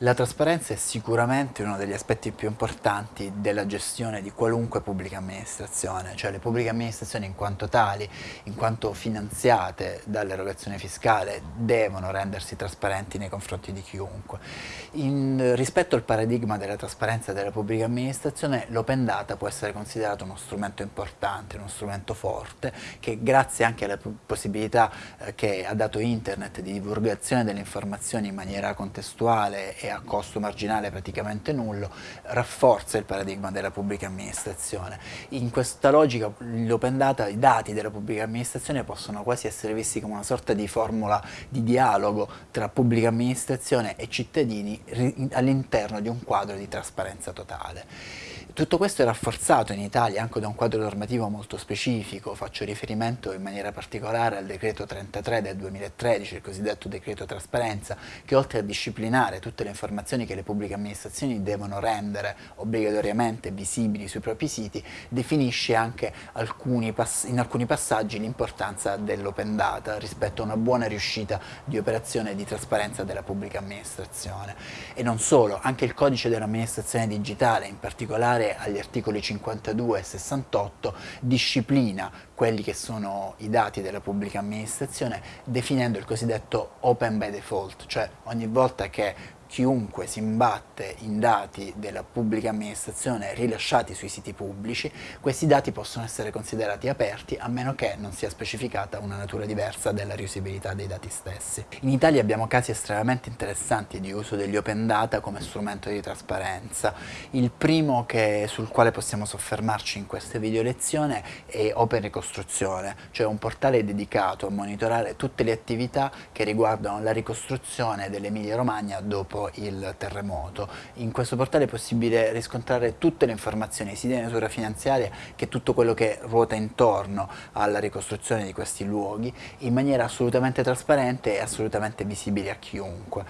La trasparenza è sicuramente uno degli aspetti più importanti della gestione di qualunque pubblica amministrazione, cioè le pubbliche amministrazioni in quanto tali, in quanto finanziate dall'erogazione fiscale, devono rendersi trasparenti nei confronti di chiunque. In, rispetto al paradigma della trasparenza della pubblica amministrazione, l'open data può essere considerato uno strumento importante, uno strumento forte, che grazie anche alla possibilità eh, che ha dato internet di divulgazione delle informazioni in maniera contestuale e a costo marginale praticamente nullo, rafforza il paradigma della pubblica amministrazione. In questa logica l'open data, i dati della pubblica amministrazione possono quasi essere visti come una sorta di formula di dialogo tra pubblica amministrazione e cittadini all'interno di un quadro di trasparenza totale. Tutto questo è rafforzato in Italia anche da un quadro normativo molto specifico, faccio riferimento in maniera particolare al decreto 33 del 2013, il cosiddetto decreto trasparenza, che oltre a disciplinare tutte le informazioni che le pubbliche amministrazioni devono rendere obbligatoriamente visibili sui propri siti, definisce anche alcuni in alcuni passaggi l'importanza dell'open data rispetto a una buona riuscita di operazione di trasparenza della pubblica amministrazione. E non solo, anche il codice dell'amministrazione digitale, in particolare agli articoli 52 e 68 disciplina quelli che sono i dati della pubblica amministrazione definendo il cosiddetto open by default, cioè ogni volta che chiunque si imbatte in dati della pubblica amministrazione rilasciati sui siti pubblici, questi dati possono essere considerati aperti a meno che non sia specificata una natura diversa della riusabilità dei dati stessi. In Italia abbiamo casi estremamente interessanti di uso degli open data come strumento di trasparenza. Il primo che, sul quale possiamo soffermarci in questa video lezione è Open Ricostruzione, cioè un portale dedicato a monitorare tutte le attività che riguardano la ricostruzione dell'Emilia Romagna dopo dopo il terremoto. In questo portale è possibile riscontrare tutte le informazioni sia di natura finanziaria che tutto quello che ruota intorno alla ricostruzione di questi luoghi in maniera assolutamente trasparente e assolutamente visibile a chiunque.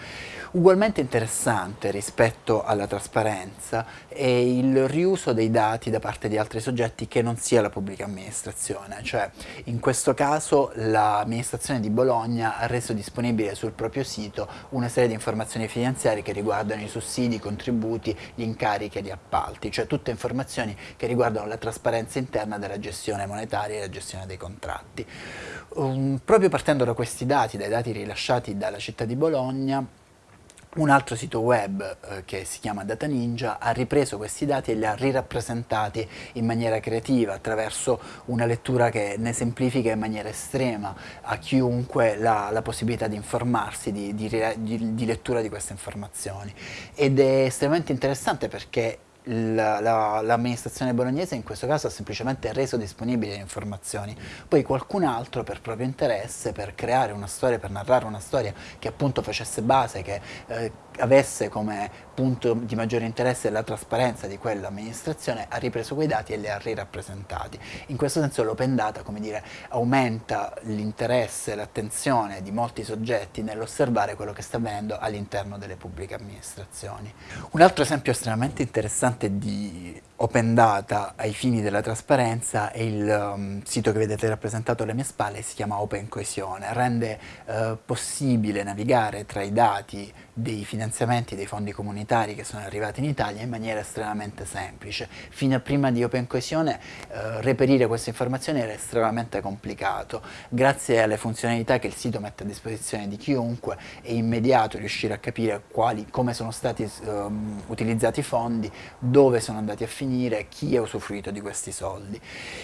Ugualmente interessante rispetto alla trasparenza è il riuso dei dati da parte di altri soggetti che non sia la pubblica amministrazione, cioè in questo caso l'amministrazione di Bologna ha reso disponibile sul proprio sito una serie di informazioni finanziarie finanziari che riguardano i sussidi, i contributi, gli incarichi e gli appalti, cioè tutte informazioni che riguardano la trasparenza interna della gestione monetaria e la gestione dei contratti. Um, proprio partendo da questi dati, dai dati rilasciati dalla città di Bologna, un altro sito web eh, che si chiama Data Ninja ha ripreso questi dati e li ha rirappresentati in maniera creativa attraverso una lettura che ne semplifica in maniera estrema a chiunque la, la possibilità di informarsi, di, di, di, di lettura di queste informazioni. Ed è estremamente interessante perché l'amministrazione bolognese in questo caso ha semplicemente reso disponibili le informazioni, poi qualcun altro per proprio interesse, per creare una storia, per narrare una storia che appunto facesse base, che eh, avesse come punto di maggiore interesse la trasparenza di quell'amministrazione, ha ripreso quei dati e li ha rirappresentati. In questo senso l'open data, dire, aumenta l'interesse e l'attenzione di molti soggetti nell'osservare quello che sta avvenendo all'interno delle pubbliche amministrazioni. Un altro esempio estremamente interessante di open data ai fini della trasparenza è il um, sito che vedete rappresentato alle mie spalle, si chiama Open Coesione, rende uh, possibile navigare tra i dati dei finanziamenti dei fondi comunitari che sono arrivati in Italia in maniera estremamente semplice. Fino a prima di Open Coesione uh, reperire queste informazioni era estremamente complicato, grazie alle funzionalità che il sito mette a disposizione di chiunque è immediato riuscire a capire quali, come sono stati um, utilizzati i fondi, dove sono andati a finire chi ha usufruito di questi soldi.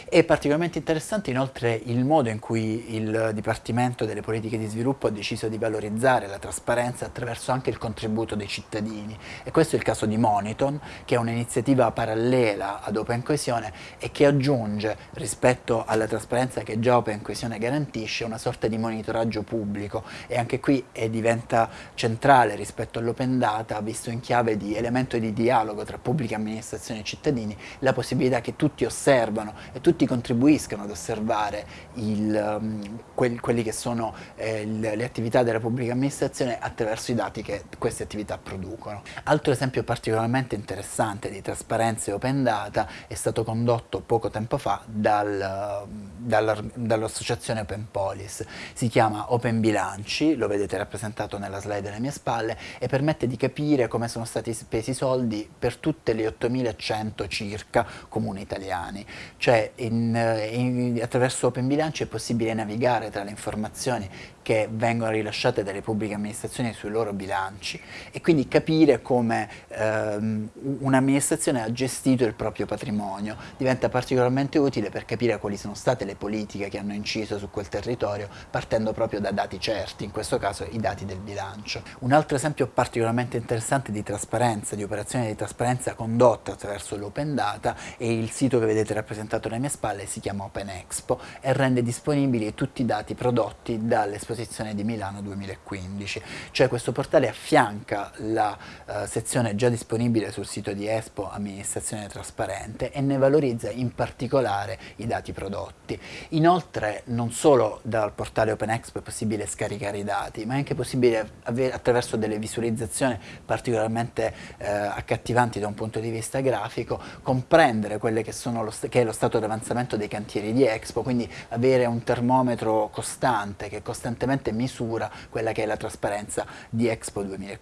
È particolarmente interessante inoltre il modo in cui il Dipartimento delle Politiche di Sviluppo ha deciso di valorizzare la trasparenza attraverso anche il contributo dei cittadini. E questo è il caso di Moniton che è un'iniziativa parallela ad Open Coesione e che aggiunge rispetto alla trasparenza che già Open Coesione garantisce una sorta di monitoraggio pubblico. E anche qui diventa centrale rispetto all'open data visto in chiave di elemento di dialogo tra pubblica amministrazione e cittadini la possibilità che tutti osservano e tutti contribuiscano ad osservare il, um, quel, quelli che sono eh, le, attività della pubblica amministrazione attraverso i dati che queste queste attività producono. Altro esempio particolarmente interessante di trasparenza e open data è stato condotto poco tempo fa dal, dall'associazione Open Police. Si chiama Open Bilanci, lo vedete rappresentato nella slide alle mie spalle, e permette di capire come sono stati spesi i soldi per tutte le 8100 circa comuni italiani. Cioè in, in, attraverso Open Bilanci è possibile navigare tra le informazioni che vengono rilasciate dalle pubbliche amministrazioni sui loro bilanci e quindi capire come ehm, un'amministrazione ha gestito il proprio patrimonio diventa particolarmente utile per capire quali sono state le politiche che hanno inciso su quel territorio partendo proprio da dati certi, in questo caso i dati del bilancio. Un altro esempio particolarmente interessante di trasparenza, di operazione di trasparenza condotta attraverso l'open data è il sito che vedete rappresentato alle mie spalle, si chiama Open Expo e rende disponibili tutti i dati prodotti dall'esposizione esposizione di Milano 2015, cioè questo portale affianca la uh, sezione già disponibile sul sito di Expo Amministrazione Trasparente e ne valorizza in particolare i dati prodotti. Inoltre non solo dal portale Open Expo è possibile scaricare i dati, ma è anche possibile attraverso delle visualizzazioni particolarmente eh, accattivanti da un punto di vista grafico, comprendere quello che, che è lo stato di avanzamento dei cantieri di Expo, quindi avere un termometro costante che costantemente misura quella che è la trasparenza di Expo 2015.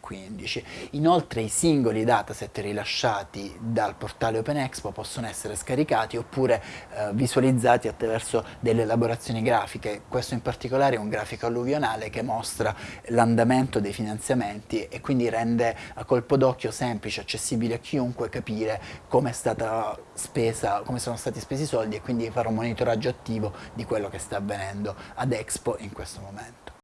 Inoltre i singoli dataset rilasciati dal portale Open Expo possono essere scaricati oppure eh, visualizzati attraverso delle elaborazioni grafiche, questo in particolare è un grafico alluvionale che mostra l'andamento dei finanziamenti e quindi rende a colpo d'occhio semplice, accessibile a chiunque capire come è stata spesa, come sono stati spesi i soldi e quindi fare un monitoraggio attivo di quello che sta avvenendo ad Expo in questo momento.